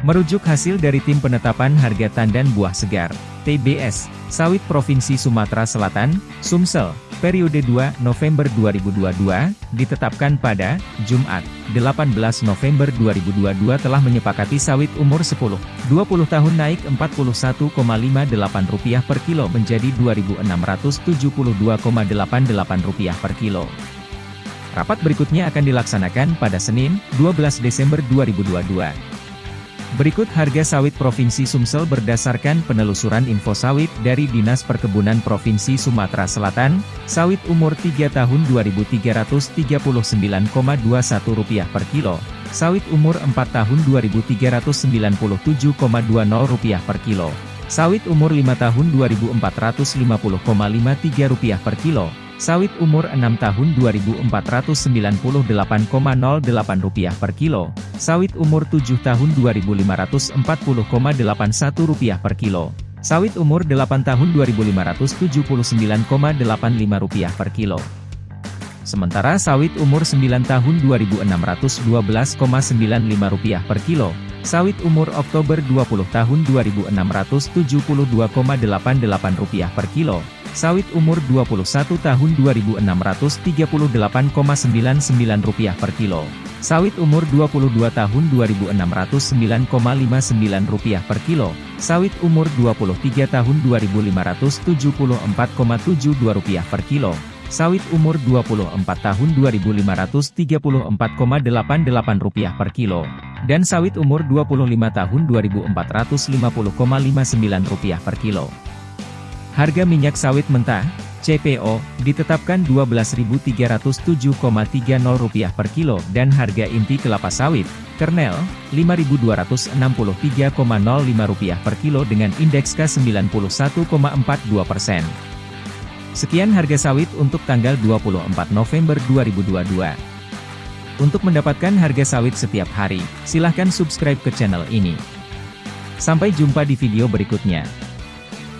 Merujuk hasil dari Tim Penetapan Harga Tandan Buah Segar, TBS, Sawit Provinsi Sumatera Selatan, Sumsel, periode 2 November 2022, ditetapkan pada Jumat, 18 November 2022 telah menyepakati sawit umur 10, 20 tahun naik Rp41,58 per kilo menjadi Rp2.672,88 per kilo. Rapat berikutnya akan dilaksanakan pada Senin, 12 Desember 2022. Berikut harga sawit Provinsi Sumsel berdasarkan penelusuran info sawit dari Dinas Perkebunan Provinsi Sumatera Selatan, sawit umur 3 tahun Rp2.339,21 per kilo, sawit umur 4 tahun Rp2.397,20 per kilo, sawit umur 5 tahun Rp2.450,53 per kilo, Sawit umur 6 tahun Rp2.498,08 per kilo. Sawit umur 7 tahun Rp2.540,81 per kilo. Sawit umur 8 tahun Rp2.579,85 per kilo. Sementara sawit umur 9 tahun Rp2.612,95 per kilo. Sawit umur Oktober 20 tahun Rp2.672,88 per kilo. Sawit umur 21 tahun Rp2.638,99 per kilo. Sawit umur 22 tahun Rp2.609,59 per kilo. Sawit umur 23 tahun Rp2.574,72 per kilo. Sawit umur 24 tahun Rp2.534,88 per kilo. Dan sawit umur 25 tahun Rp2.450,59 per kilo. Harga minyak sawit mentah, CPO, ditetapkan Rp12.307,30 per kilo dan harga inti kelapa sawit, kernel, Rp5.263,05 per kilo dengan indeks K91,42 persen. Sekian harga sawit untuk tanggal 24 November 2022. Untuk mendapatkan harga sawit setiap hari, silahkan subscribe ke channel ini. Sampai jumpa di video berikutnya.